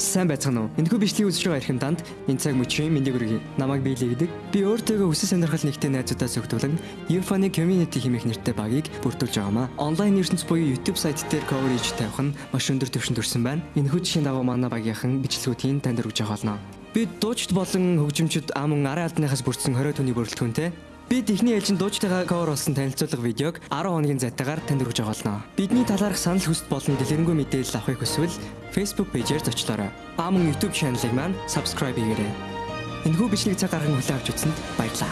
сайн байцгаана уу? Энэхүү бичлэгийг үзэж байгаа эрхэм танд энэ цаг мөчийн мэндийг хүргэе. Намайг биелэгдэг. Би өөртөөгөө хүсэл сонирхол нэгтэй найзуудаас өгдүүлэн Euphony Community хэмээх нэртэй багийг бүрдүүлж байгаамаа. Онлайн ертөнц буюу YouTube сайт дээр coverage тавих нь маш өндөр түвшинд хүрсэн байна. Энэхүү жишээ дагуу манай багийнхан бичлэгүүдийн танд хүргэж байгаа болно. Би дуучид болон хөгжимчд ам арын алданыхаас бүрдсэн 20 түүний бүрэлдэхүүнтэй Би техний ээлжин дуучтайгаа кавер болсон танилцуулга видеог 10 хоногийн зайтаагаар танд хүргэж болно. Бидний талаарх санал хүсэлт болон дэлгэрэнгүй мэдээлэл авахыг хүсвэл Facebook пэйжээр зочлоорой. Ба мөн YouTube channel-ыг маань subscribe хийгээрэй. Энэхүү бичлэг цаг гарган хүлээн авч үзсэнд баярлалаа.